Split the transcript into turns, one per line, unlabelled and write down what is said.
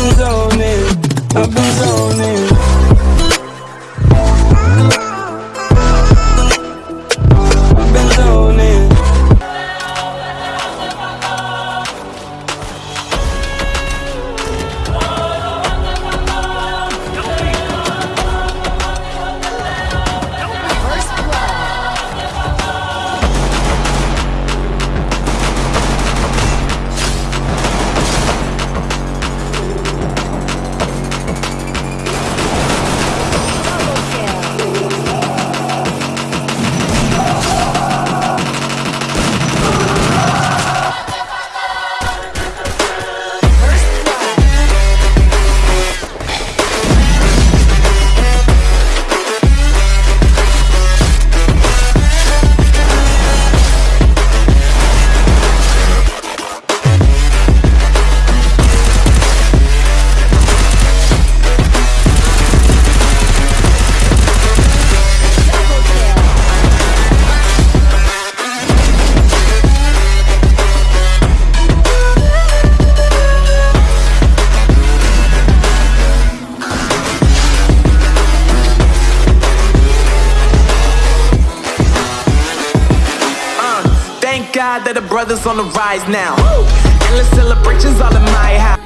been zoning, I'm zoning.
God that the brothers on the rise now. Endless celebrations all in my house.